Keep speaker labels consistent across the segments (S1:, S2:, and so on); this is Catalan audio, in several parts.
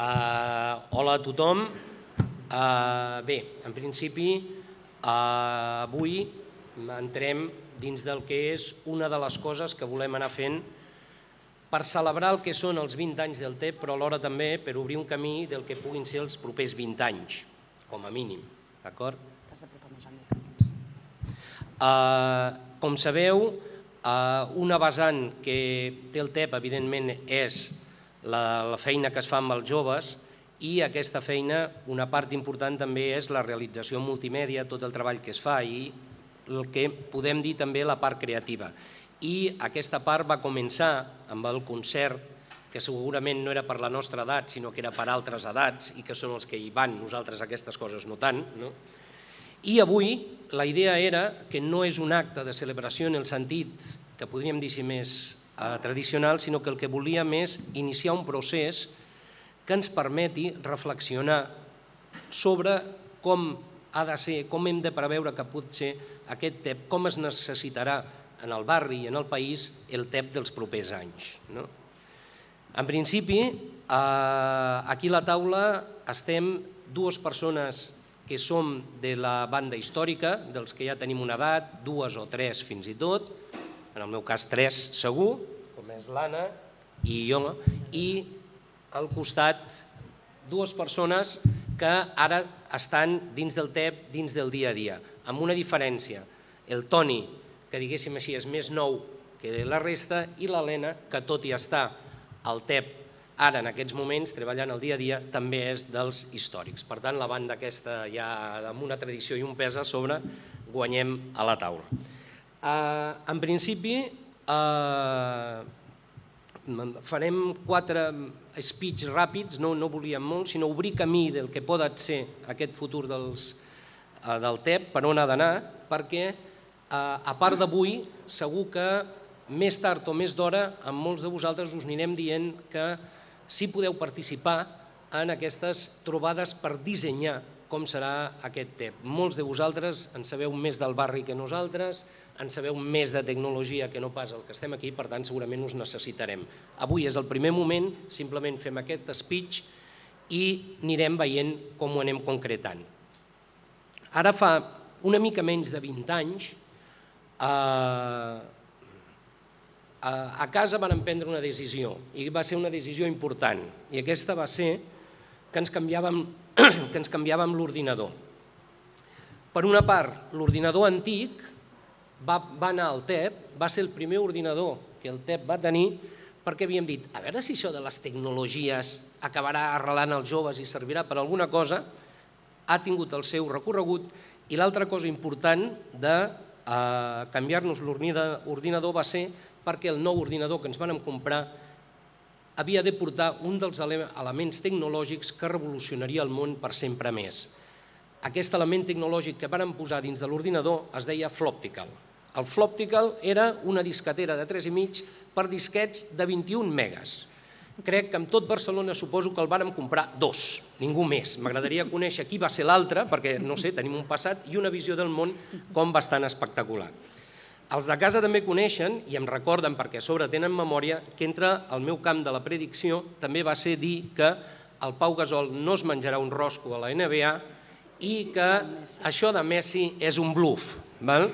S1: Uh, hola a tothom. Uh, bé, en principi, uh, avui entrem dins del que és una de les coses que volem anar fent per celebrar el que són els 20 anys del TEP, però alhora també per obrir un camí del que puguin ser els propers 20 anys, com a mínim. D'acord? Uh, com sabeu, uh, una vessant que té el TEP, evidentment, és la, la feina que es fa amb els joves i aquesta feina, una part important també és la realització multimèdia, tot el treball que es fa i el que podem dir també la part creativa. I aquesta part va començar amb el concert, que segurament no era per la nostra edat, sinó que era per altres edats i que són els que hi van, nosaltres aquestes coses no tant. No? I avui la idea era que no és un acte de celebració en el sentit que podríem dir si més eh, tradicional, sinó que el que volíem és iniciar un procés que ens permeti reflexionar sobre com ha de ser, com hem de preveure que pot ser aquest TEP, com es necessitarà en el barri i en el país el TEP dels propers anys. No? En principi, eh, aquí a la taula estem dues persones que som de la banda històrica, dels que ja tenim una edat, dues o tres fins i tot, en el meu cas tres segur, com és l'Anna i jo, i al costat dues persones que ara estan dins del TEP, dins del dia a dia, amb una diferència. El Toni, que diguéssim així, és més nou que la resta, i l'Helena, que tot i estar al TEP ara en aquests moments, treballant el dia a dia, també és dels històrics. Per tant, la banda aquesta ja amb una tradició i un pes a sobre, guanyem a la taula. Uh, en principi, uh, farem quatre speech ràpids, no, no volíem molt, sinó obrir camí del que pot ser aquest futur dels, uh, del TEP, per on ha d'anar, perquè uh, a part d'avui, segur que més tard o més d'hora, amb molts de vosaltres us anirem dient que si podeu participar en aquestes trobades per dissenyar com serà aquest TEP. Molts de vosaltres en sabeu més del barri que nosaltres, en sabeu més de tecnologia que no pas el que estem aquí, per tant segurament us necessitarem. Avui és el primer moment, simplement fem aquest speech i anirem veient com ho anem concretant. Ara fa una mica menys de 20 anys, eh, a casa van prendre una decisió i va ser una decisió important i aquesta va ser que ens canviàvem que ens canviàvem l'ordinador. Per una part, l'ordinador antic va, va anar al TEP, va ser el primer ordinador que el TEP va tenir perquè havíem dit, a veure si això de les tecnologies acabarà arrelant els joves i servirà per alguna cosa, ha tingut el seu recorregut i l'altra cosa important de eh, canviar-nos l'ordinador va ser perquè el nou ordinador que ens vam comprar havia de portar un dels elements tecnològics que revolucionaria el món per sempre més. Aquest element tecnològic que varen posar dins de l'ordinador es deia Floptical. El Floptical era una disquetera de 3,5 per disquets de 21 megas. Crec que amb tot Barcelona suposo que el vàrem comprar dos, ningú més. M'agradaria conèixer qui va ser l'altre, perquè, no sé, tenim un passat i una visió del món com bastant espectacular. Els de casa també coneixen, i em recorden perquè a sobre tenen memòria, que entre el meu camp de la predicció també va ser dir que el Pau Gasol no es menjarà un rosco a la NBA i que això de Messi és un bluff. Val?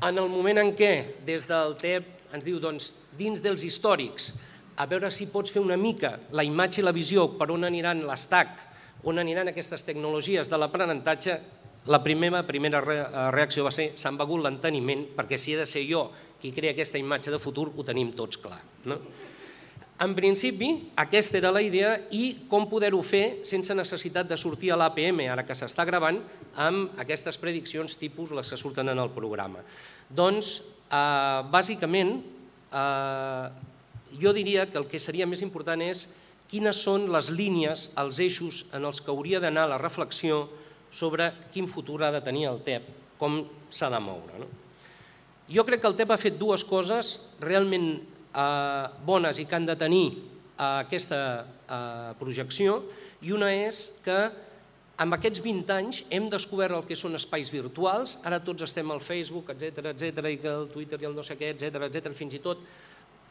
S1: En el moment en què des del TEP ens diu doncs, dins dels històrics, a veure si pots fer una mica la imatge i la visió per on aniran l'estac, on aniran aquestes tecnologies de l'aprenentatge, la primera, primera eh, reacció va ser s'han begut l'enteniment perquè si he de ser jo qui crea aquesta imatge de futur ho tenim tots clar. No? En principi, aquesta era la idea i com poder-ho fer sense necessitat de sortir a l'APM, ara que s'està gravant, amb aquestes prediccions tipus les que surten en el programa. Doncs, eh, bàsicament, eh, jo diria que el que seria més important és quines són les línies, els eixos en els que hauria d'anar la reflexió sobre quin futur ha de tenir el TEP, com s'ha de moure. No? Jo crec que el TEP ha fet dues coses realment eh, bones i que han de tenir eh, aquesta eh, projecció, i una és que amb aquests 20 anys hem descobert el que són espais virtuals, ara tots estem al Facebook, etc etc i que el Twitter i el no sé què, etc etc fins i tot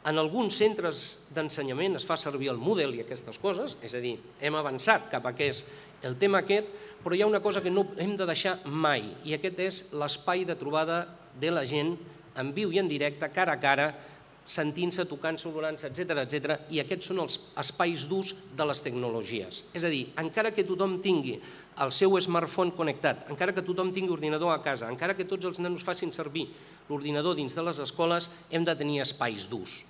S1: En alguns centres d'ensenyament es fa servir el Moodle i aquestes coses, és a dir, hem avançat cap a què és el tema aquest, però hi ha una cosa que no hem de deixar mai, i aquest és l'espai de trobada de la gent en viu i en directe, cara a cara, sentint-se, tocant-se, olorant-se, etc etc. i aquests són els espais d'ús de les tecnologies. És a dir, encara que tothom tingui el seu smartphone connectat, encara que tothom tingui ordinador a casa, encara que tots els nanos facin servir l'ordinador dins de les escoles, hem de tenir espais d'ús.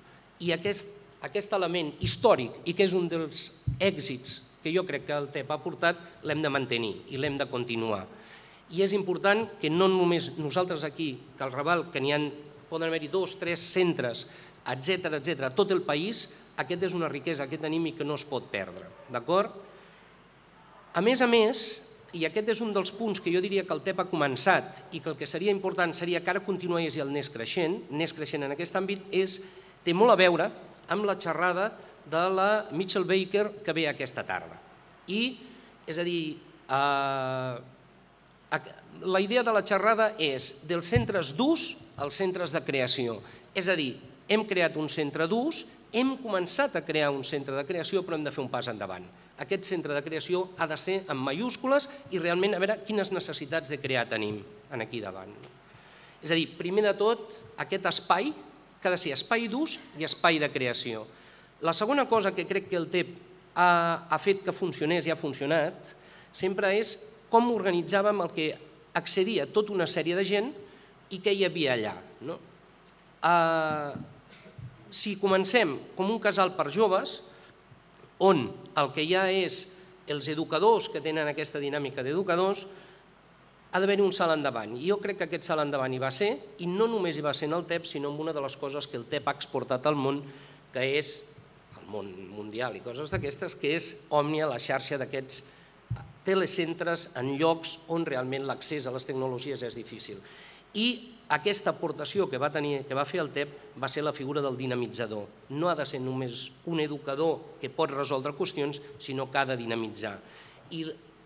S1: I aquest, aquest element històric, i que és un dels èxits que jo crec que el TEP ha portat, l'hem de mantenir i l'hem de continuar. I és important que no només nosaltres aquí, que al Raval, que n'hi ha, poden haver-hi dos, tres centres, etc etc, tot el país, aquest és una riquesa que tenim i que no es pot perdre. D'acord? A més a més, i aquest és un dels punts que jo diria que el TEP ha començat i que el que seria important seria que ara continués i el anés creixent, anés creixent en aquest àmbit, és, té molt a veure amb la xerrada de la Mitchell Baker que ve aquesta tarda. I, és a dir, eh, la idea de la xerrada és dels centres d'ús als centres de creació. És a dir, hem creat un centre d'ús, hem començat a crear un centre de creació, però hem de fer un pas endavant aquest centre de creació ha de ser en mayúscules i realment a veure quines necessitats de crear tenim en aquí davant. És a dir, primer de tot, aquest espai que ha de ser espai d'ús i espai de creació. La segona cosa que crec que el TEP ha, ha fet que funcionés i ha funcionat sempre és com organitzàvem el que accedia tota una sèrie de gent i què hi havia allà. No? Uh, si comencem com un casal per joves, on el que hi ha és els educadors que tenen aquesta dinàmica d'educadors, ha d'haver un salt endavant. I jo crec que aquest salt endavant hi va ser, i no només hi va ser en el TEP, sinó en una de les coses que el TEP ha exportat al món, que és el món mundial i coses d'aquestes, que és Òmnia, la xarxa d'aquests telecentres en llocs on realment l'accés a les tecnologies és difícil. I aquesta aportació que va, tenir, que va fer el TEP va ser la figura del dinamitzador. No ha de ser només un educador que pot resoldre qüestions, sinó que ha de dinamitzar. I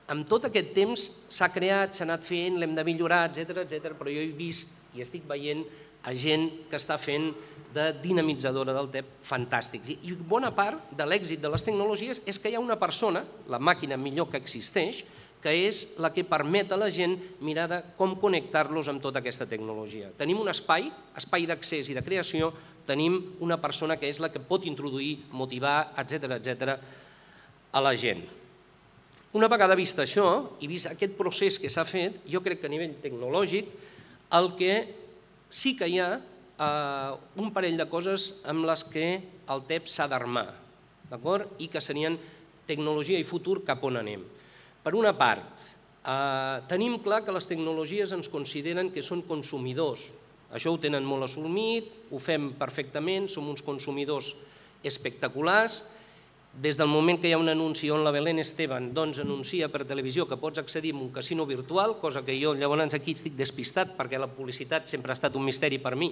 S1: amb tot aquest temps s'ha creat, s'ha anat fent, l'hem de millorar, etc etc. però jo he vist i estic veient a gent que està fent de dinamitzadora del TEP fantàstics. I bona part de l'èxit de les tecnologies és que hi ha una persona, la màquina millor que existeix, que és la que permet a la gent mirar de com connectar-los amb tota aquesta tecnologia. Tenim un espai, espai d'accés i de creació, tenim una persona que és la que pot introduir, motivar, etc etc a la gent. Una vegada vist això i vist aquest procés que s'ha fet, jo crec que a nivell tecnològic el que sí que hi ha eh, un parell de coses amb les que el TEP s'ha d'armar, i que serien tecnologia i futur cap on anem. Per una part, eh, tenim clar que les tecnologies ens consideren que són consumidors. Això ho tenen molt assumit, ho fem perfectament, som uns consumidors espectaculars. Des del moment que hi ha un anunci on la Belén Esteban doncs, anuncia per televisió que pots accedir a un casino virtual, cosa que jo llavors aquí estic despistat perquè la publicitat sempre ha estat un misteri per mi,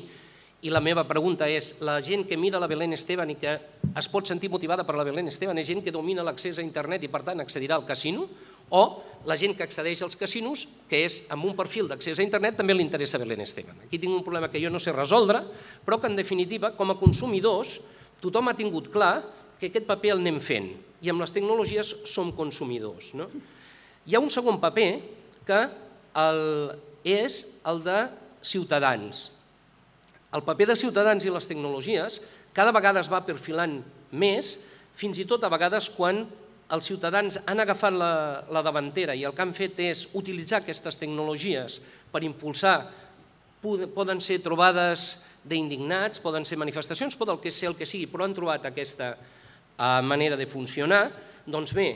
S1: i la meva pregunta és, la gent que mira la Belén Esteban i que es pot sentir motivada per la Belén Esteban és gent que domina l'accés a internet i per tant accedirà al casino? O la gent que accedeix als casinos, que és amb un perfil d'accés a internet, també li interessa Belén Esteban? Aquí tinc un problema que jo no sé resoldre, però que en definitiva, com a consumidors, tothom ha tingut clar que aquest paper el anem fent i amb les tecnologies som consumidors. No? Hi ha un segon paper que el, és el de ciutadans, el paper de ciutadans i les tecnologies cada vegada es va perfilant més, fins i tot a vegades quan els ciutadans han agafat la, la davantera i el que han fet és utilitzar aquestes tecnologies per impulsar, poden ser trobades d'indignats, poden ser manifestacions, pot el que ser el que sigui, però han trobat aquesta manera de funcionar, doncs bé,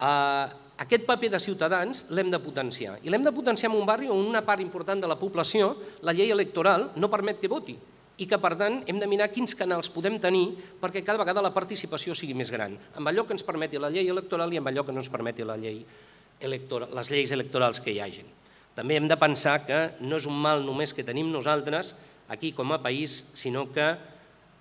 S1: uh, aquest paper de ciutadans l'hem de potenciar. I l'hem de potenciar en un barri on una part important de la població, la llei electoral, no permet que voti i que, per tant, hem de mirar quins canals podem tenir perquè cada vegada la participació sigui més gran, amb allò que ens permeti la llei electoral i amb allò que no ens permeti la llei electoral, les lleis electorals que hi hagin. També hem de pensar que no és un mal només que tenim nosaltres aquí com a país, sinó que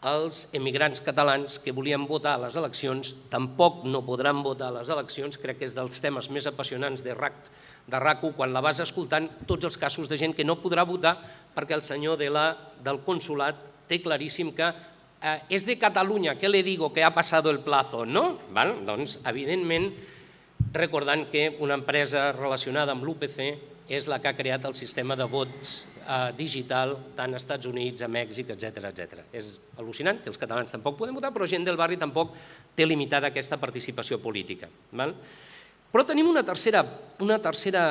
S1: els emigrants catalans que volien votar a les eleccions tampoc no podran votar a les eleccions, crec que és dels temes més apassionants de RAC, de RACU, quan la vas escoltant tots els casos de gent que no podrà votar perquè el senyor de la, del consulat té claríssim que eh, és de Catalunya, què le digo que ha passat el plazo, no? Val? Doncs, evidentment, recordant que una empresa relacionada amb l'UPC és la que ha creat el sistema de vots eh, digital tant als Estats Units, a Mèxic, etc etc. És al·lucinant que els catalans tampoc podem votar, però gent del barri tampoc té limitada aquesta participació política. Val? Però tenim una tercera, una tercera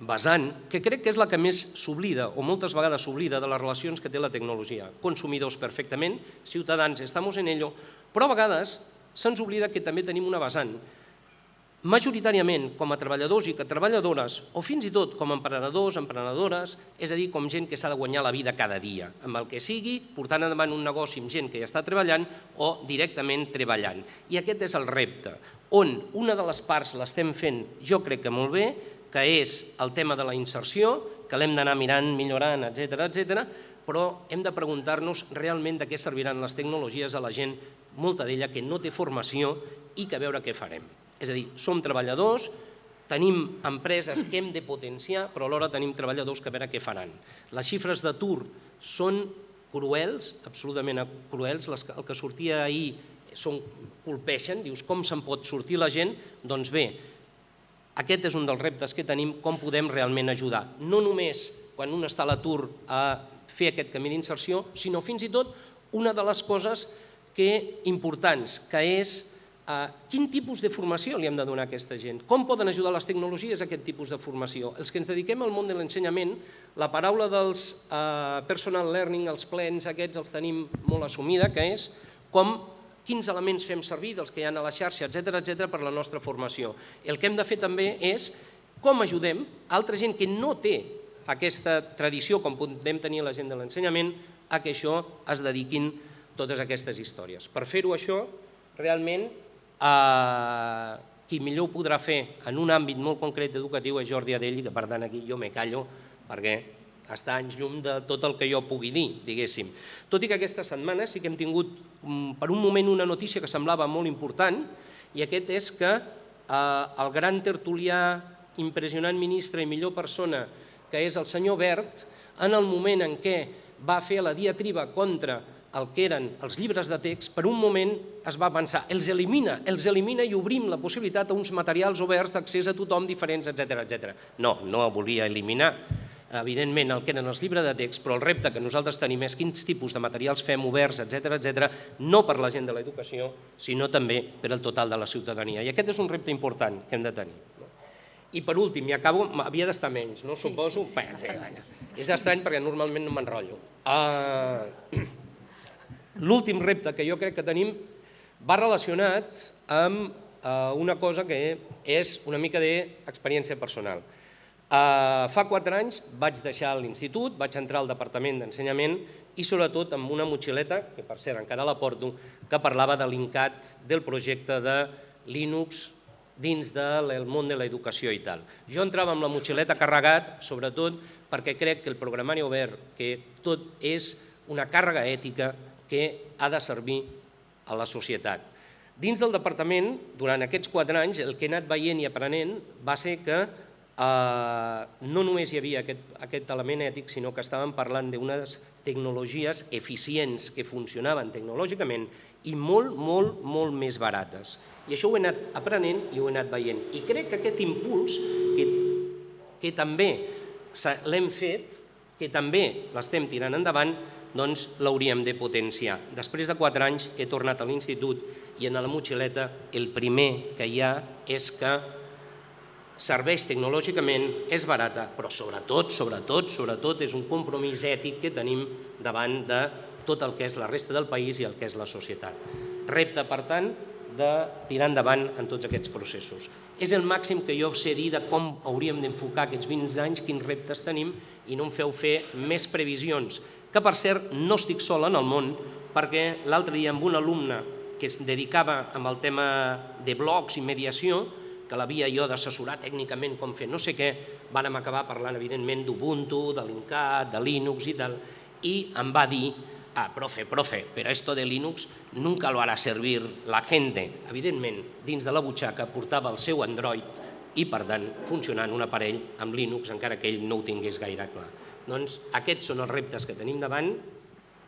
S1: vessant, que crec que és la que més s'oblida, o moltes vegades s'oblida, de les relacions que té la tecnologia. Consumidors perfectament, ciutadans, estamos en ello, però a vegades se'ns oblida que també tenim una vessant. Majoritàriament, com a treballadors i que treballadores, o fins i tot com a emprenedors, emprenedores, és a dir, com gent que s'ha de guanyar la vida cada dia, amb el que sigui, portant endavant un negoci amb gent que ja està treballant o directament treballant. I aquest és el repte, on una de les parts l'estem fent, jo crec que molt bé, que és el tema de la inserció, que l'hem d'anar mirant, millorant, etc etc. però hem de preguntar-nos realment de què serviran les tecnologies a la gent, molta d'ella que no té formació i que veure què farem. És a dir, som treballadors, tenim empreses que hem de potenciar, però alhora tenim treballadors que a veure què faran. Les xifres d'atur són cruels, absolutament cruels, les, el que sortia ahir són, colpeixen, dius com se'n pot sortir la gent? Doncs bé, aquest és un dels reptes que tenim, com podem realment ajudar. No només quan un està a l'atur a fer aquest camí d'inserció, sinó fins i tot una de les coses que importants, que és eh, quin tipus de formació li hem de donar a aquesta gent? Com poden ajudar les tecnologies a aquest tipus de formació? Els que ens dediquem al món de l'ensenyament, la paraula dels eh, personal learning, els plens aquests els tenim molt assumida, que és com quins elements fem servir dels que hi ha a la xarxa, etc etc per la nostra formació. El que hem de fer també és com ajudem altra gent que no té aquesta tradició, com podem tenir la gent de l'ensenyament, a que això es dediquin totes aquestes històries. Per fer-ho això, realment, eh, qui millor ho podrà fer en un àmbit molt concret educatiu és Jordi Adell, que per tant aquí jo me callo perquè està anys llum de tot el que jo pugui dir, diguéssim. Tot i que aquesta setmana sí que hem tingut mm, per un moment una notícia que semblava molt important, i aquest és que eh, el gran tertulià, impressionant ministre i millor persona, que és el senyor Bert, en el moment en què va fer la diatriba contra el que eren els llibres de text, per un moment es va pensar, els elimina, els elimina i obrim la possibilitat a uns materials oberts d'accés a tothom diferents, etc etc. No, no volia eliminar evidentment, el que eren els llibres de text, però el repte que nosaltres tenim és quins tipus de materials fem oberts, etc etc, no per la gent de l'educació, sinó també per al total de la ciutadania. I aquest és un repte important que hem de tenir. I per últim, i acabo, havia d'estar menys, no? Suposo? Sí, sí, sí, és estrany perquè normalment no m'enrotllo. Uh, L'últim repte que jo crec que tenim va relacionat amb uh, una cosa que és una mica d'experiència personal. Uh, fa quatre anys vaig deixar l'institut, vaig entrar al Departament d'Ensenyament i sobretot amb una motxileta, que per cert encara la porto, que parlava de l'INCAT del projecte de Linux dins del món de l'educació i tal. Jo entrava amb la motxileta carregat, sobretot perquè crec que el programari obert, que tot és una càrrega ètica que ha de servir a la societat. Dins del departament, durant aquests quatre anys, el que he anat veient i aprenent va ser que eh, no només hi havia aquest, aquest element ètic, sinó que estàvem parlant d'unes tecnologies eficients que funcionaven tecnològicament i molt, molt, molt més barates. I això ho he anat aprenent i ho he anat veient. I crec que aquest impuls, que, que també l'hem fet, que també l'estem tirant endavant, doncs l'hauríem de potenciar. Després de quatre anys he tornat a l'institut i en la motxileta el primer que hi ha és que serveix tecnològicament, és barata, però sobretot, sobretot, sobretot és un compromís ètic que tenim davant de tot el que és la resta del país i el que és la societat. Repte, per tant, de tirar endavant en tots aquests processos. És el màxim que jo sé dir de com hauríem d'enfocar aquests 20 anys, quins reptes tenim, i no em feu fer més previsions, que per cert no estic sol en el món, perquè l'altre dia amb un alumne que es dedicava amb el tema de blogs i mediació, que l'havia jo d'assessorar tècnicament com fer no sé què, vàrem acabar parlant evidentment d'Ubuntu, de l'Incat, de Linux i tal, i em va dir, ah, profe, profe, però esto de Linux nunca lo hará servir la gente. Evidentment, dins de la butxaca portava el seu Android i, per tant, funcionant un aparell amb Linux, encara que ell no ho tingués gaire clar. Doncs aquests són els reptes que tenim davant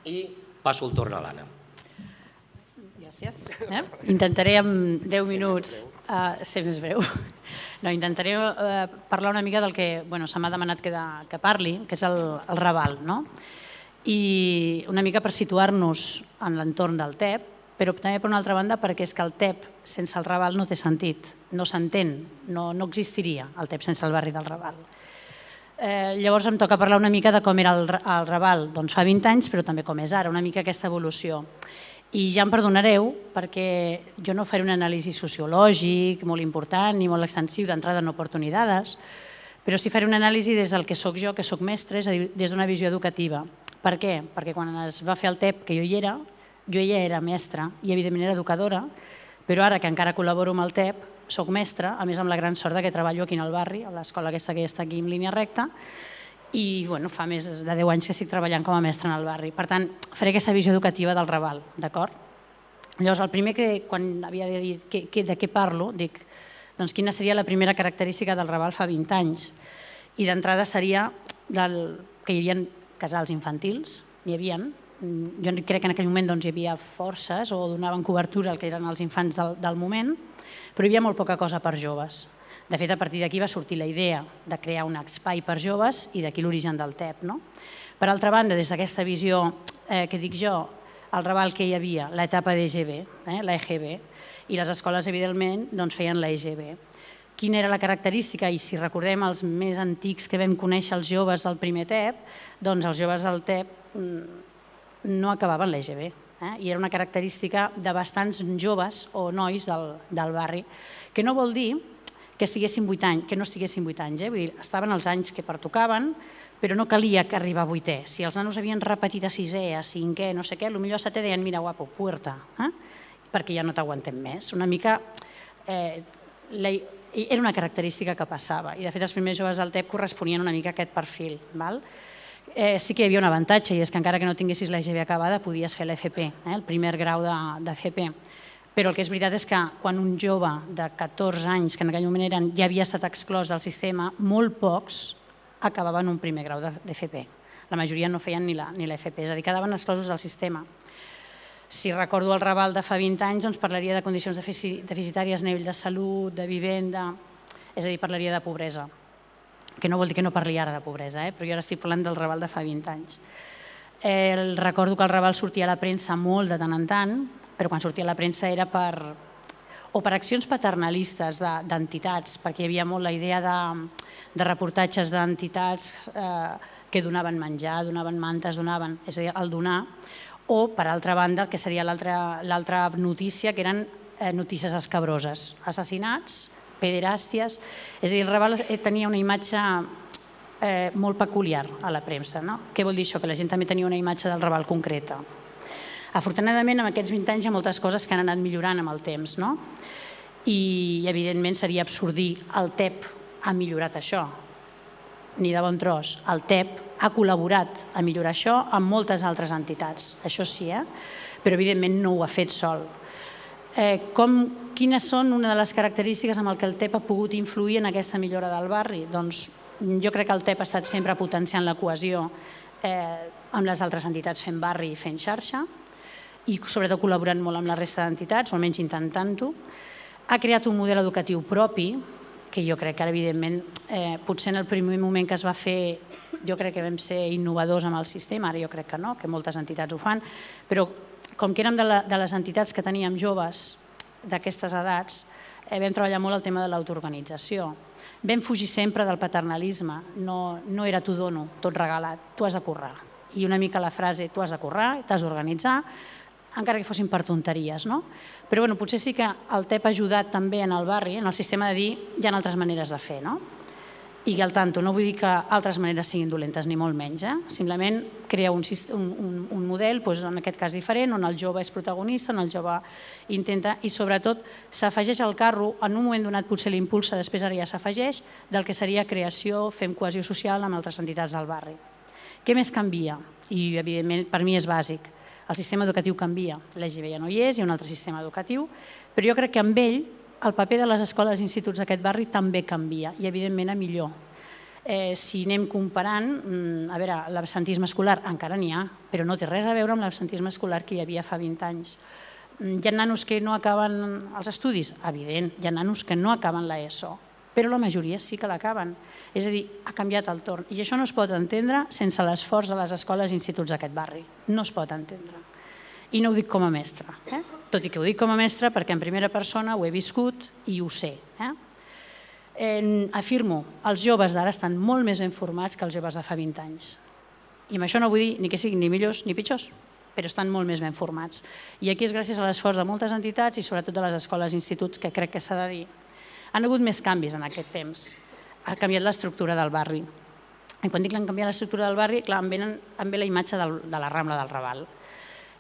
S1: i passo el torn a l'Anna.
S2: Gràcies. Eh? Intentaré en 10 minuts uh, ser més breu. No, intentaré uh, parlar una mica del que bueno, se m'ha demanat que, de, que parli, que és el, el Raval. No? I una mica per situar-nos en l'entorn del TEP, però també per una altra banda perquè és que el TEP sense el Raval no té sentit, no s'entén, no, no existiria el TEP sense el barri del Raval. Eh, llavors em toca parlar una mica de com era el, el Raval doncs fa 20 anys, però també com és ara, una mica aquesta evolució. I ja em perdonareu perquè jo no faré un anàlisi sociològic molt important ni molt extensiu, d'entrada no porto ni dades, però sí faré un anàlisi des del que sóc jo, que sóc mestre, és a dir, des d'una visió educativa. Per què? Perquè quan es va fer el TEP, que jo hi era, jo ja era mestra i evidentment era educadora, però ara que encara col·laboro amb el TEP, sóc mestra, a més amb la gran sort que treballo aquí en el barri, a l'escola aquesta que està aquí en línia recta, i bueno, fa més de 10 anys que estic treballant com a mestre en el barri. Per tant, faré aquesta visió educativa del Raval, d'acord? Llavors, el primer que, quan havia de dir que, que, de què parlo, dic, doncs quina seria la primera característica del Raval fa 20 anys? I d'entrada seria del, que hi havia casals infantils, n'hi havia, jo crec que en aquell moment doncs, hi havia forces o donaven cobertura al que eren els infants del, del moment, però hi havia molt poca cosa per joves. De fet, a partir d'aquí va sortir la idea de crear un espai per joves i d'aquí l'origen del TEP. No? Per altra banda, des d'aquesta visió eh, que dic jo, el Raval que hi havia, l'etapa d'EGB, eh, l'EGB, i les escoles, evidentment, doncs, feien l'EGB. Quina era la característica? I si recordem els més antics que vam conèixer els joves del primer TEP, doncs els joves del TEP mm, no acabaven l'EGB. Eh? I era una característica de bastants joves o nois del, del barri, que no vol dir que estiguessin 8 anys, que no estiguessin 8 anys, eh? Vull dir, estaven els anys que pertocaven, però no calia que arribar a 8è. Si els nanos havien repetit a 6è, a 5è, no sé què, potser a 7è deien, mira, guapo, puerta, eh? Perquè ja no t'aguantem més. Una mica... Eh, la, era una característica que passava i de fet els primers joves del TEP corresponien una mica a aquest perfil. Val? Eh, sí que hi havia un avantatge i és que encara que no tinguessis l'EGB acabada podies fer l'FP, eh, el primer grau de, de FP però el que és veritat és que quan un jove de 14 anys, que en aquell moment eren, ja havia estat exclòs del sistema, molt pocs acabaven un primer grau d'FP. La majoria no feien ni l'FP, és a dir, quedaven exclosos del sistema. Si recordo el Raval de fa 20 anys, doncs parlaria de condicions deficitàries a nivell de salut, de vivenda, és a dir, parlaria de pobresa, que no vol dir que no parli ara de pobresa, eh? però jo ara estic parlant del Raval de fa 20 anys. Eh, recordo que el Raval sortia a la premsa molt de tant en tant, però quan sortia a la premsa era per, o per accions paternalistes d'entitats, perquè hi havia molt la idea de, de reportatges d'entitats eh, que donaven menjar, donaven mantes, donaven, és a dir, el donar, o, per altra banda, el que seria l'altra notícia, que eren eh, notícies escabroses, assassinats, pederàsties, és a dir, el Raval eh, tenia una imatge eh, molt peculiar a la premsa. No? Què vol dir això? Que la gent també tenia una imatge del Raval concreta. Afortunadament, en aquests 20 anys hi ha moltes coses que han anat millorant amb el temps, no? I, evidentment, seria absurd dir el TEP ha millorat això. Ni de bon tros. El TEP ha col·laborat a millorar això amb moltes altres entitats. Això sí, eh? però evidentment no ho ha fet sol. Eh, com, quines són una de les característiques amb el que el TEP ha pogut influir en aquesta millora del barri? Doncs jo crec que el TEP ha estat sempre potenciant la cohesió eh, amb les altres entitats fent barri i fent xarxa, i sobretot col·laborant molt amb la resta d'entitats, o almenys intentant-ho. Ha creat un model educatiu propi, que jo crec que ara, evidentment, eh, potser en el primer moment que es va fer, jo crec que vam ser innovadors amb el sistema, ara jo crec que no, que moltes entitats ho fan, però com que érem de, la, de les entitats que teníem joves d'aquestes edats, eh, vam treballar molt el tema de l'autoorganització. Vam fugir sempre del paternalisme, no, no era t'ho dono, tot regalat, tu has de currar. I una mica la frase, tu has de currar, t'has d'organitzar, encara que fossin per tonteries. No? Però bueno, potser sí que el TEP ha ajudat també en el barri, en el sistema de dir hi ha altres maneres de fer. No? I al tanto, no vull dir que altres maneres siguin dolentes, ni molt menys. Eh? Simplement crea un, un, un model, doncs, en aquest cas diferent, on el jove és protagonista, on el jove intenta, i sobretot s'afegeix al carro, en un moment donat potser l'impulsa, després ara ja s'afegeix, del que seria creació, fem cohesió social amb altres entitats del barri. Què més canvia? I evidentment per mi és bàsic el sistema educatiu canvia, l'EGB ja no hi és, hi ha un altre sistema educatiu, però jo crec que amb ell el paper de les escoles i instituts d'aquest barri també canvia i evidentment a millor. Eh, si anem comparant, mm, a veure, l'absentisme escolar encara n'hi ha, però no té res a veure amb l'absentisme escolar que hi havia fa 20 anys. Mm, hi ha nanos que no acaben els estudis? Evident, hi ha nanos que no acaben l'ESO, però la majoria sí que l'acaben. És a dir, ha canviat el torn. I això no es pot entendre sense l'esforç de les escoles i instituts d'aquest barri. No es pot entendre. I no ho dic com a mestre, eh? tot i que ho dic com a mestre perquè en primera persona ho he viscut i ho sé. Eh? eh, afirmo, els joves d'ara estan molt més informats que els joves de fa 20 anys. I amb això no vull dir ni que siguin ni millors ni pitjors, però estan molt més ben formats. I aquí és gràcies a l'esforç de moltes entitats i sobretot de les escoles i instituts, que crec que s'ha de dir. Han hagut més canvis en aquest temps. Ha canviat l'estructura del barri. I quan dic que han canviat l'estructura del barri, clar, em, venen, em ve la imatge del, de la Rambla del Raval.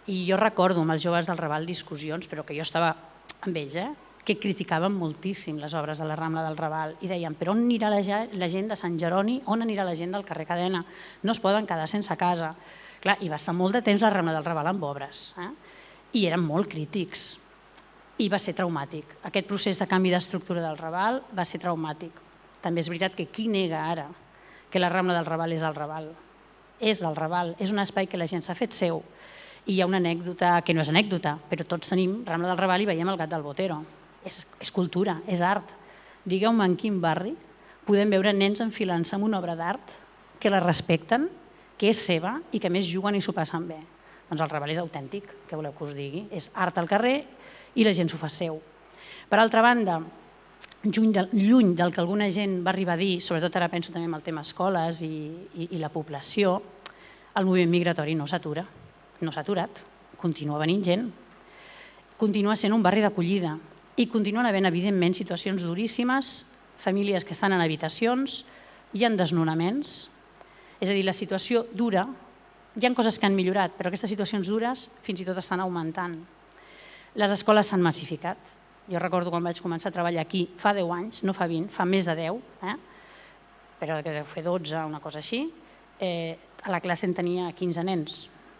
S2: I jo recordo amb els joves del Raval discussions, però que jo estava amb ells, eh? que criticaven moltíssim les obres de la Rambla del Raval i deien, però on anirà la gent de Sant Jeroni, on anirà la gent del carrer Cadena? No es poden quedar sense casa. Clar, I va estar molt de temps la Rambla del Raval amb obres. Eh? I eren molt crítics. I va ser traumàtic. Aquest procés de canvi d'estructura del Raval va ser traumàtic. També és veritat que qui nega ara que la Rambla del Raval és el Raval? És del Raval, és un espai que la gent s'ha fet seu. I hi ha una anècdota, que no és anècdota, però tots tenim Rambla del Raval i veiem el gat del Botero és, és cultura, és art. Digueu-me en quin barri podem veure nens enfilant-se en una obra d'art que la respecten, que és seva i que més juguen i s'ho passen bé. Doncs el Raval és autèntic, que voleu que us digui. És art al carrer i la gent s'ho fa seu. Per altra banda, lluny, de, lluny del que alguna gent va arribar a dir, sobretot ara penso també en el tema escoles i, i, i la població, el moviment migratori no s'atura, no s'ha aturat, continua venint gent, continua sent un barri d'acollida, i continuen havent, evidentment, situacions duríssimes, famílies que estan en habitacions, hi ha desnonaments, és a dir, la situació dura, hi ha coses que han millorat, però aquestes situacions dures fins i tot estan augmentant. Les escoles s'han massificat. Jo recordo quan vaig començar a treballar aquí fa 10 anys, no fa 20, fa més de 10, eh? però que deu fer 12, una cosa així, eh, a la classe en tenia 15 nens,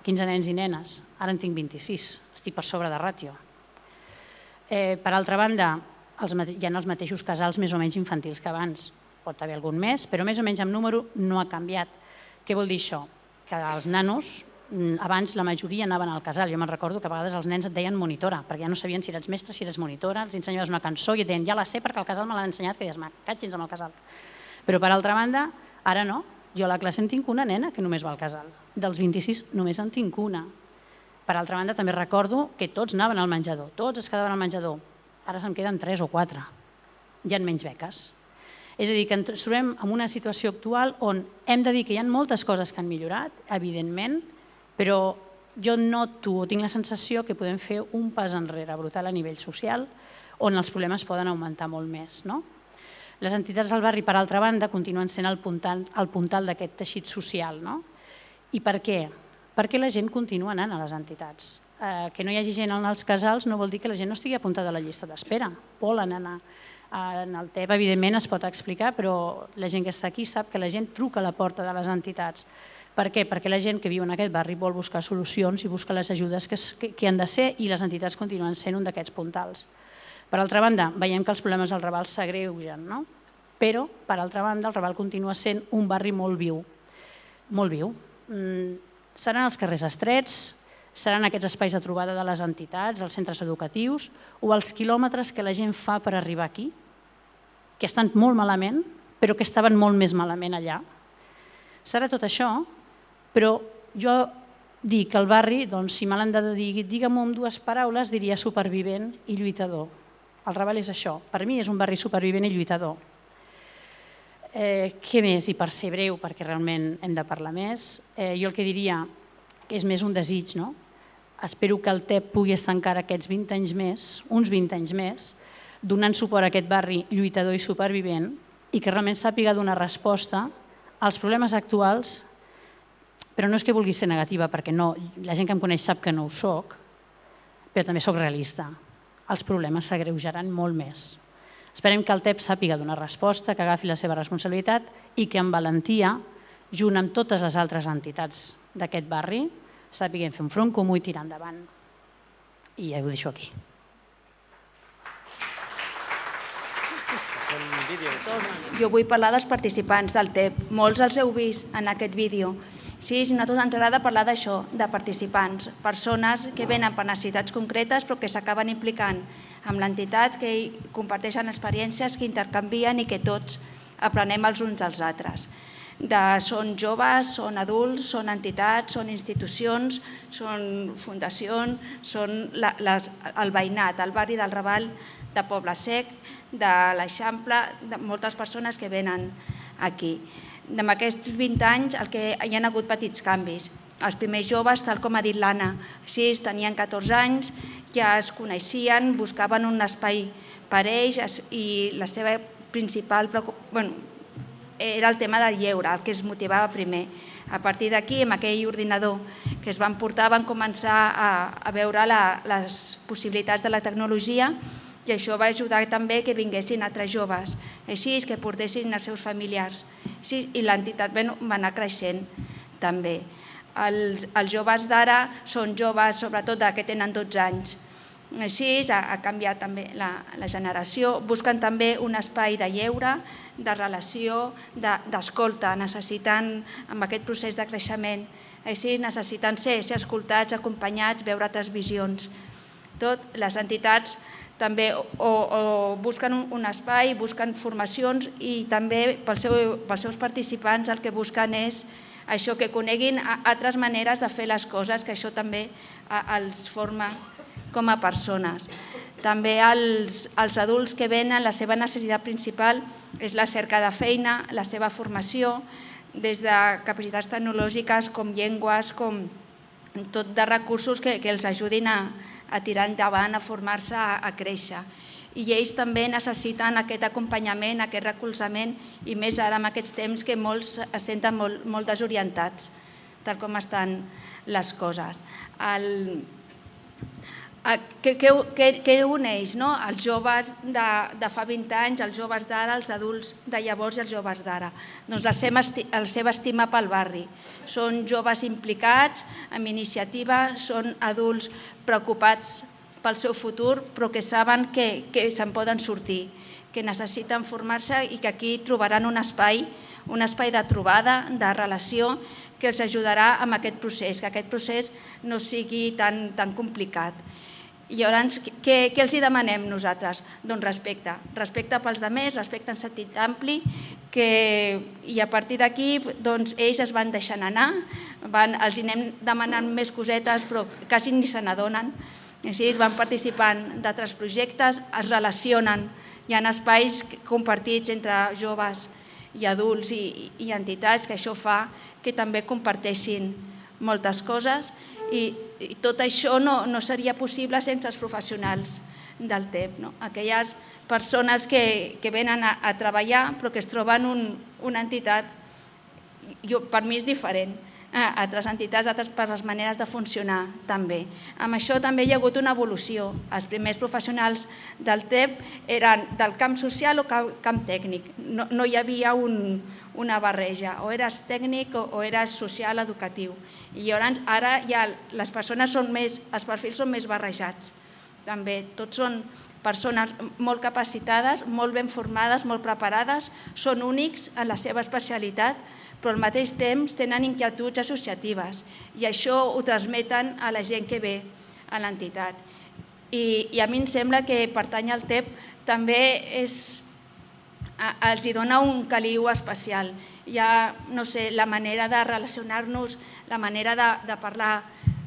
S2: 15 nens i nenes, ara en tinc 26, estic per sobre de ràtio. Eh, per altra banda, els, hi ha els mateixos casals més o menys infantils que abans. Pot haver algun més, però més o menys amb número no ha canviat. Què vol dir això? Que els nanos, abans la majoria anaven al casal. Jo me'n recordo que a vegades els nens et deien monitora, perquè ja no sabien si eres mestre, si eres monitora, els ensenyaves una cançó i et deien ja la sé perquè el casal me l'han ensenyat, que deies, catxins amb el casal. Però per altra banda, ara no. Jo a la classe en tinc una nena que només va al casal. Dels 26 només en tinc una. Per altra banda, també recordo que tots anaven al menjador, tots es quedaven al menjador. Ara se'n queden tres o quatre. Hi ha menys beques. És a dir, que ens trobem en una situació actual on hem de dir que hi ha moltes coses que han millorat, evidentment, però jo noto o tinc la sensació que podem fer un pas enrere brutal a nivell social on els problemes poden augmentar molt més. No? Les entitats del barri, per altra banda, continuen sent el puntal, el puntal d'aquest teixit social. No? I per què? perquè la gent continua anant a les entitats. Eh, que no hi hagi gent als casals no vol dir que la gent no estigui apuntada a la llista d'espera, volen anar. En el TEP, evidentment, es pot explicar, però la gent que està aquí sap que la gent truca a la porta de les entitats. Per què? Perquè la gent que viu en aquest barri vol buscar solucions i busca les ajudes que, que, que han de ser i les entitats continuen sent un d'aquests puntals. Per altra banda, veiem que els problemes del Raval s'agreugen, no? però, per altra banda, el Raval continua sent un barri molt viu, molt viu. Mm, Seran els carrers estrets, seran aquests espais de trobada de les entitats, els centres educatius, o els quilòmetres que la gent fa per arribar aquí, que estan molt malament, però que estaven molt més malament allà. Serà tot això, però jo dic el barri, doncs, si me l'han de dir, digue'm amb dues paraules, diria supervivent i lluitador. El Raval és això. Per mi és un barri supervivent i lluitador. Eh, què més? I per ser breu, perquè realment hem de parlar més, eh, jo el que diria que és més un desig, no? Espero que el TEP pugui estar encara aquests 20 anys més, uns 20 anys més, donant suport a aquest barri lluitador i supervivent i que realment sàpiga donar resposta als problemes actuals, però no és que vulgui ser negativa, perquè no, la gent que em coneix sap que no ho soc, però també sóc realista. Els problemes s'agreujaran molt més. Esperem que el TEP sàpiga donar resposta, que agafi la seva responsabilitat i que amb valentia, junt amb totes les altres entitats d'aquest barri, sàpiguen fer un front comú i tirar endavant. I ja ho deixo aquí.
S3: Jo vull parlar dels participants del TEP. Molts els heu vist en aquest vídeo. Sí, a nosaltres ens agrada parlar d'això, de participants, persones que venen per necessitats concretes però que s'acaben implicant amb l'entitat, que comparteixen experiències, que intercanvien i que tots aprenem els uns dels altres. De, són joves, són adults, són entitats, són institucions, són fundacions, són la, les, el veïnat, el barri del Raval de Poble Sec, de l'Eixample, de moltes persones que venen aquí. En aquests 20 anys el que hi ha hagut petits canvis. Els primers joves, tal com ha dit l'Anna, així tenien 14 anys, ja es coneixien, buscaven un espai per ells i la seva principal bueno, era el tema del lleure, el que es motivava primer. A partir d'aquí, amb aquell ordinador que es van portar, van començar a, a veure la, les possibilitats de la tecnologia i això va ajudar també que vinguessin altres joves, així que portessin els seus familiars. Sí, I l'entitat va anar creixent també. Els, els joves d'ara són joves, sobretot que tenen 12 anys, així ha, ha canviat també la, la generació, busquen també un espai de lleure, de relació, d'escolta, de, necessitant amb aquest procés de creixement, així necessiten ser, ser escoltats, acompanyats, veure altres visions. Tot, les entitats també o, o busquen un, un espai, busquen formacions i també pels, seu, pels seus participants el que busquen és això, que coneguin altres maneres de fer les coses, que això també els forma com a persones. També els, els adults que venen, la seva necessitat principal és la cerca de feina, la seva formació, des de capacitats tecnològiques com llengües, com tot de recursos que, que els ajudin a, a tirar endavant, a formar-se, a, a créixer. I ells també necessiten aquest acompanyament, aquest recolzament, i més ara en aquests temps que molts es senten molt, molt desorientats, tal com estan les coses. El, què, uneix no? els joves de, de fa 20 anys, els joves d'ara, els adults de llavors i els joves d'ara? Doncs la seva, la seva estima pel barri. Són joves implicats en iniciativa, són adults preocupats pel seu futur, però que saben que, que se'n poden sortir, que necessiten formar-se i que aquí trobaran un espai, un espai de trobada, de relació, que els ajudarà amb aquest procés, que aquest procés no sigui tan, tan complicat. I llavors, què, què els hi demanem nosaltres? Doncs respecte. Respecte pels demés, respecte en sentit ampli, que, i a partir d'aquí doncs, ells es van deixant anar, van, els anem demanant més cosetes però quasi ni se n'adonen. Així van participant d'altres projectes, es relacionen, hi ha espais compartits entre joves i adults i, i entitats que això fa que també comparteixin moltes coses i, i tot això no, no seria possible sense els professionals del TEP. No? Aquelles persones que, que venen a, a treballar però que es troben un, una entitat, jo, per mi és diferent, a altres entitats, altres per les maneres de funcionar també. Amb això també hi ha hagut una evolució. Els primers professionals del TEP eren del camp social o camp tècnic. No, no hi havia un, una barreja, o eres tècnic o, o eres social educatiu. I llavors ara ja les persones són més, els perfils són més barrejats. També tots són persones molt capacitades, molt ben formades, molt preparades, són únics en la seva especialitat, però al mateix temps tenen inquietuds associatives i això ho transmeten a la gent que ve a l'entitat. I, I a mi em sembla que pertany al TEP també és els hi dona un caliu especial. Hi ha, no sé, la manera de relacionar-nos, la manera de, de parlar,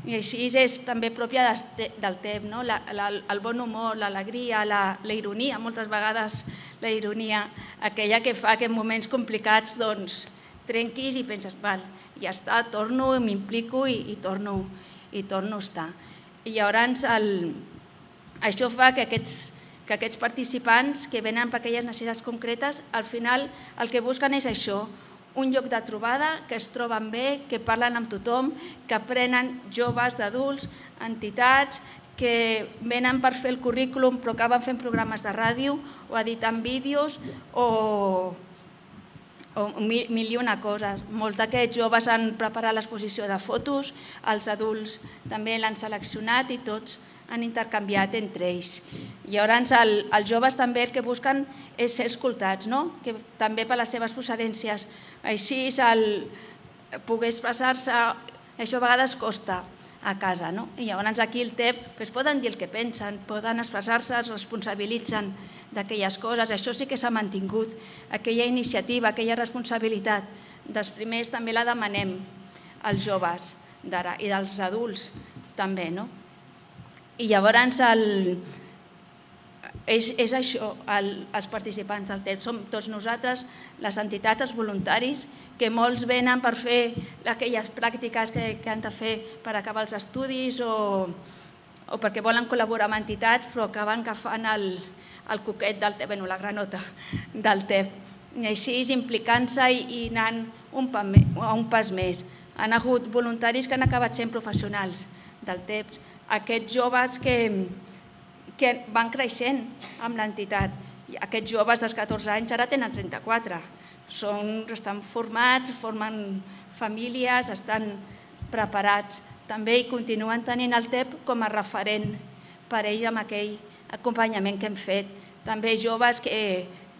S3: i així és també pròpia del temps, no? la, la, el bon humor, l'alegria, la, la ironia, moltes vegades la ironia, aquella que fa que en moments complicats doncs, trenquis i penses, val, ja està, torno, m'implico i, i, torno, i torno a estar. I llavors el, això fa que aquests que aquests participants que venen per aquelles necessitats concretes, al final el que busquen és això, un lloc de trobada, que es troben bé, que parlen amb tothom, que aprenen joves d'adults, entitats, que venen per fer el currículum però acaben fent programes de ràdio o editant vídeos o, o mil, mil i una coses. Molts d'aquests joves han preparat l'exposició de fotos, els adults també l'han seleccionat i tots han intercanviat entre ells. Llavors el, els joves també el que busquen és ser escoltats, no? que també per les seves procedències. Així el poder expressar-se, això a vegades costa a casa. No? I llavors aquí el TEP pues, poden dir el que pensen, poden expressar-se, es responsabilitzen d'aquelles coses. Això sí que s'ha mantingut, aquella iniciativa, aquella responsabilitat. Dels primers també la demanem als joves d'ara i dels adults també. No? I llavors el, és, és això, el, els participants del TED, som tots nosaltres, les entitats, els voluntaris, que molts venen per fer aquelles pràctiques que, que han de fer per acabar els estudis o, o perquè volen col·laborar amb entitats però acaben agafant el, el coquet del TEP, bueno, la granota del TEP. I així implicant-se i, i anant un, pa, un pas més. Han hagut voluntaris que han acabat sent professionals del TEP, aquests joves que, que van creixent amb l'entitat. Aquests joves dels 14 anys ara tenen 34. Són, estan formats, formen famílies, estan preparats també i continuen tenint el TEP com a referent per ell amb aquell acompanyament que hem fet. També joves que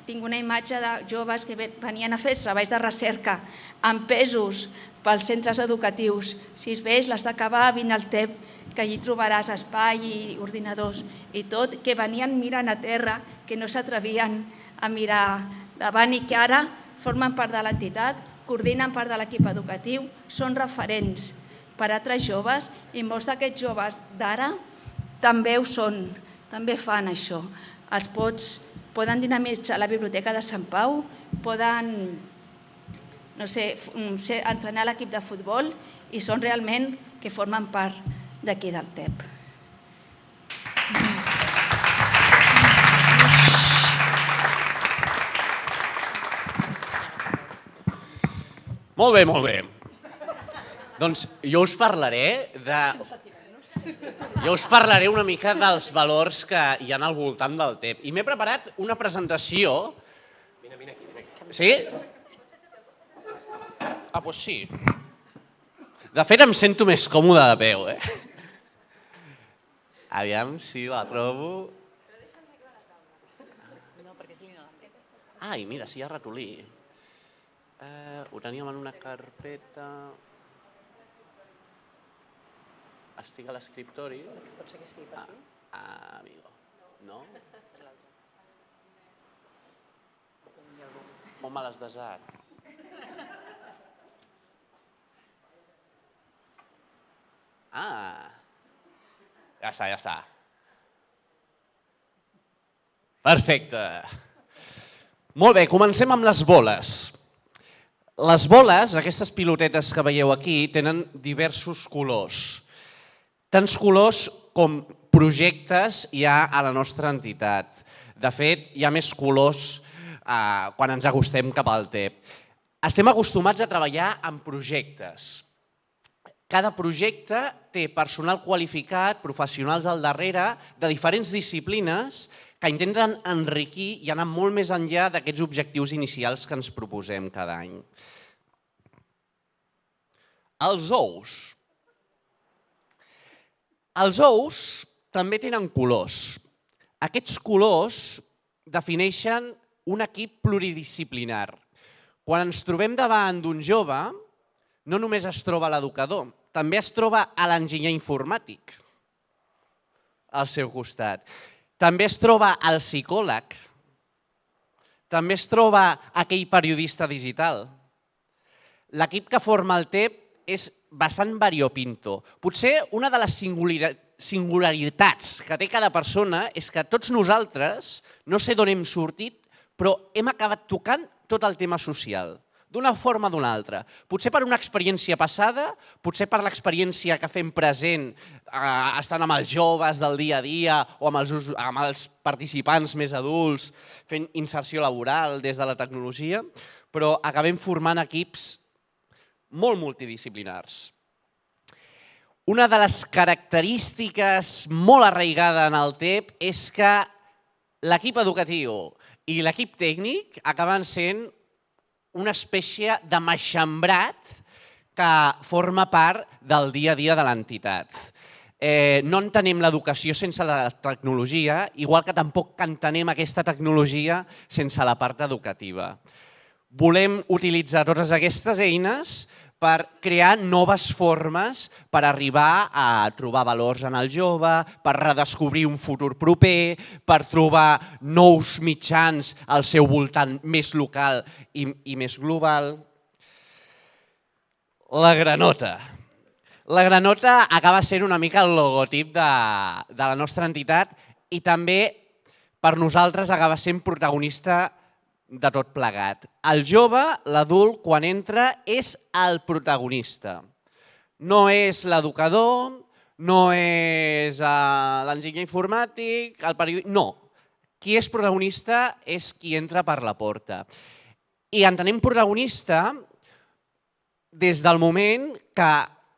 S3: tinc una imatge de joves que venien a fer treballs de recerca amb pesos pels centres educatius. Si es veus, l'has d'acabar, vine al TEP, que allí trobaràs espai i ordinadors i tot, que venien mirant a terra, que no s'atrevien a mirar davant i que ara formen part de l'entitat, coordinen part de l'equip educatiu, són referents per a altres joves i molts d'aquests joves d'ara també ho són, també fan això. Els pots, poden dinamitzar la biblioteca de Sant Pau, poden no sé, ser, entrenar l'equip de futbol i són realment que formen part d'aquí del TEP.
S4: Molt bé, molt bé. Doncs jo us parlaré de... Jo us parlaré una mica dels valors que hi ha al voltant del TEP. I m'he preparat una presentació... Vine, vine aquí, vine aquí. Sí? Ah, doncs sí. De fet, em sento més còmode de peu, eh? Aviam si la trobo... Ai, mira, si hi ha ratolí. Eh, ho teníem en una carpeta... Estic a l'escriptori.
S2: Pot ser que estigui per aquí?
S4: Ah, ah, amigo. No? On me l'has desat? Ah, ja està, ja està. Perfecte. Molt bé, comencem amb les boles. Les boles, aquestes pilotetes que veieu aquí, tenen diversos colors. Tants colors com projectes hi ha a la nostra entitat. De fet, hi ha més colors eh, quan ens acostem cap al TEP. Estem acostumats a treballar en projectes. Cada projecte té personal qualificat, professionals al darrere, de diferents disciplines, que intenten enriquir i anar molt més enllà d'aquests objectius inicials que ens proposem cada any. Els ous. Els ous també tenen colors. Aquests colors defineixen un equip pluridisciplinar. Quan ens trobem davant d'un jove, no només es troba l'educador, també es troba a l'enginyer informàtic al seu costat. També es troba el psicòleg. També es troba aquell periodista digital. L'equip que forma el TEP és bastant variopinto. Potser una de les singularitats que té cada persona és que tots nosaltres, no sé d'on hem sortit, però hem acabat tocant tot el tema social d'una forma o d'una altra. Potser per una experiència passada, potser per l'experiència que fem present eh, estant amb els joves del dia a dia o amb els, amb els participants més adults, fent inserció laboral des de la tecnologia, però acabem formant equips molt multidisciplinars. Una de les característiques molt arraigada en el TEP és que l'equip educatiu i l'equip tècnic acaben sent una espècie de maxambrat que forma part del dia a dia de l'entitat. eh, no entenem l'educació sense la tecnologia, igual que tampoc entenem aquesta tecnologia sense la part educativa. Volem utilitzar totes aquestes eines per crear noves formes per arribar a trobar valors en el jove, per redescobrir un futur proper, per trobar nous mitjans al seu voltant més local i, i més global. La granota. La granota acaba sent una mica el logotip de, de la nostra entitat i també per nosaltres acaba sent protagonista de tot plegat. El jove, l'adult, quan entra, és el protagonista. No és l'educador, no és uh, l'enginyer informàtic, el periodista... No. Qui és protagonista és qui entra per la porta. I entenem protagonista des del moment que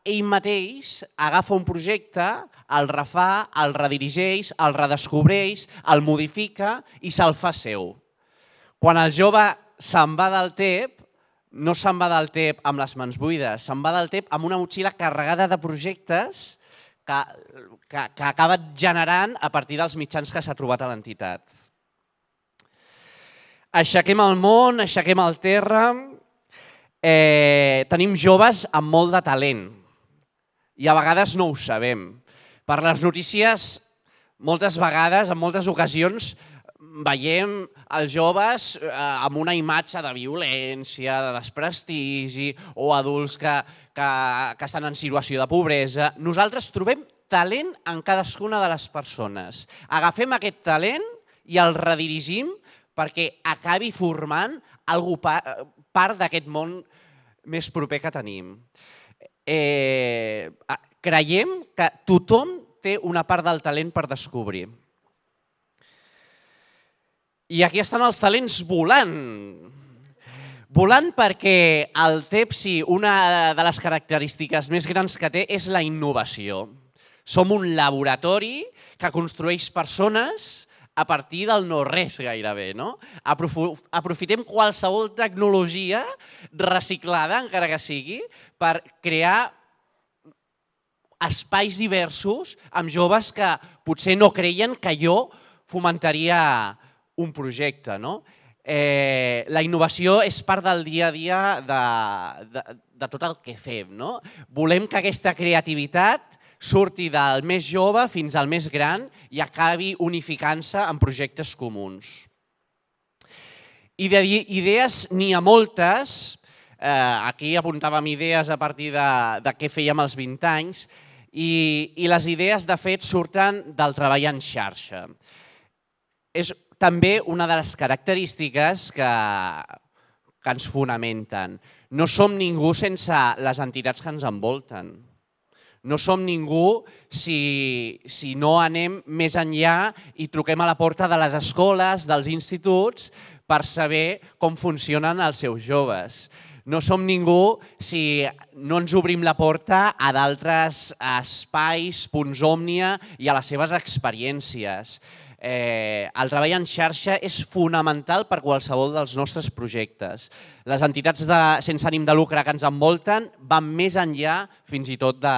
S4: ell mateix agafa un projecte, el refà, el redirigeix, el redescobreix, el modifica i se'l fa seu. Quan el jove se'n va del TEP, no se'n va del TEP amb les mans buides, se'n va del TEP amb una motxilla carregada de projectes que, que, que ha acabat generant a partir dels mitjans que s'ha trobat a l'entitat. Aixequem el món, aixequem el terra, eh, tenim joves amb molt de talent i a vegades no ho sabem. Per les notícies, moltes vegades, en moltes ocasions, veiem els joves eh, amb una imatge de violència, de desprestigi, o adults que, que, que estan en situació de pobresa. Nosaltres trobem talent en cadascuna de les persones. Agafem aquest talent i el redirigim perquè acabi formant algú part d'aquest món més proper que tenim. Eh, creiem que tothom té una part del talent per descobrir. I aquí estan els talents volant. Volant perquè el TEPSI, una de les característiques més grans que té és la innovació. Som un laboratori que construeix persones a partir del no-res gairebé. No? Aprofitem qualsevol tecnologia reciclada, encara que sigui, per crear espais diversos amb joves que potser no creien que jo fomentaria un projecte. No? Eh, la innovació és part del dia a dia de, de, de tot el que fem. No? Volem que aquesta creativitat surti del més jove fins al més gran i acabi unificant-se en projectes comuns. I d'idees n'hi ha moltes, eh, aquí apuntàvem idees a partir de, de què fèiem als 20 anys, i, i les idees, de fet, surten del treball en xarxa. És també una de les característiques que, que ens fonamenten. No som ningú sense les entitats que ens envolten. No som ningú si, si no anem més enllà i truquem a la porta de les escoles, dels instituts, per saber com funcionen els seus joves. No som ningú si no ens obrim la porta a d'altres espais, punts òmnia i a les seves experiències eh, el treball en xarxa és fonamental per qualsevol dels nostres projectes. Les entitats de, sense ànim de lucre que ens envolten van més enllà fins i tot de,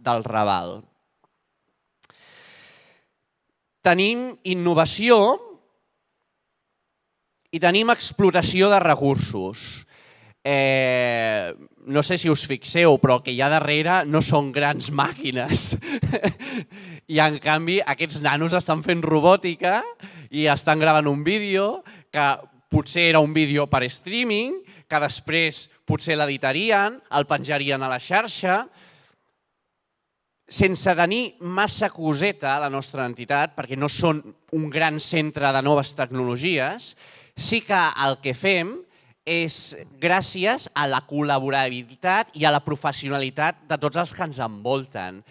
S4: del Raval. Tenim innovació i tenim explotació de recursos. Eh, no sé si us fixeu, però que hi ha darrere no són grans màquines. I en canvi aquests nanos estan fent robòtica i estan gravant un vídeo que potser era un vídeo per streaming, que després potser l'editarien, el penjarien a la xarxa, sense tenir massa coseta a la nostra entitat, perquè no són un gran centre de noves tecnologies, sí que el que fem és gràcies a la col·laborabilitat i a la professionalitat de tots els que ens envolten.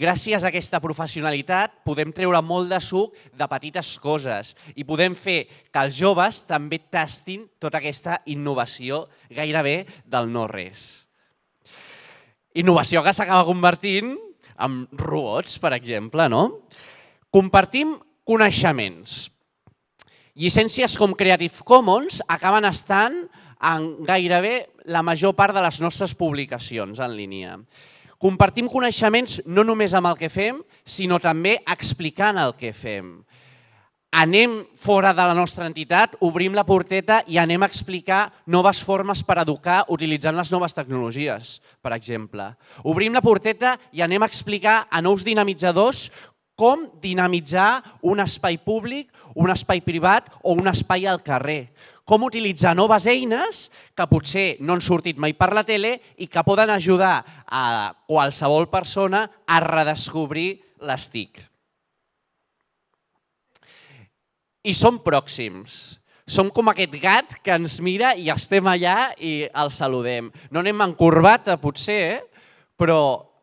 S4: Gràcies a aquesta professionalitat podem treure molt de suc de petites coses i podem fer que els joves també tastin tota aquesta innovació gairebé del no-res. Innovació que s'acaba convertint en robots, per exemple. No? Compartim coneixements. Llicències com Creative Commons acaben estant en gairebé la major part de les nostres publicacions en línia. Compartim coneixements no només amb el que fem, sinó també explicant el que fem. Anem fora de la nostra entitat, obrim la porteta i anem a explicar noves formes per educar utilitzant les noves tecnologies, per exemple. Obrim la porteta i anem a explicar a nous dinamitzadors com dinamitzar un espai públic, un espai privat o un espai al carrer. Com utilitzar noves eines que potser no han sortit mai per la tele i que poden ajudar a qualsevol persona a redescobrir les TIC. I som pròxims. Som com aquest gat que ens mira i estem allà i el saludem. No anem en corbata, potser, eh? però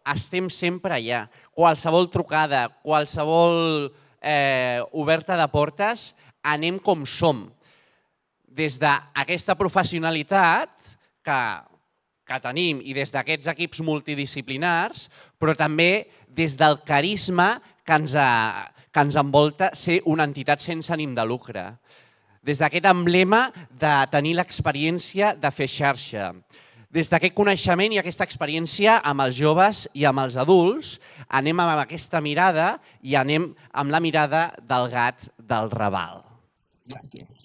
S4: estem sempre allà. Qualsevol trucada, qualsevol eh, oberta de portes, anem com som. Des d'aquesta professionalitat que, que tenim i des d'aquests equips multidisciplinars, però també des del carisma que ens, ha, que ens envolta ser una entitat sense ànim de lucre. Des d'aquest emblema de tenir l'experiència de fer xarxa des d'aquest coneixement i aquesta experiència amb els joves i amb els adults, anem amb aquesta mirada i anem amb la mirada del gat del Raval. Gràcies.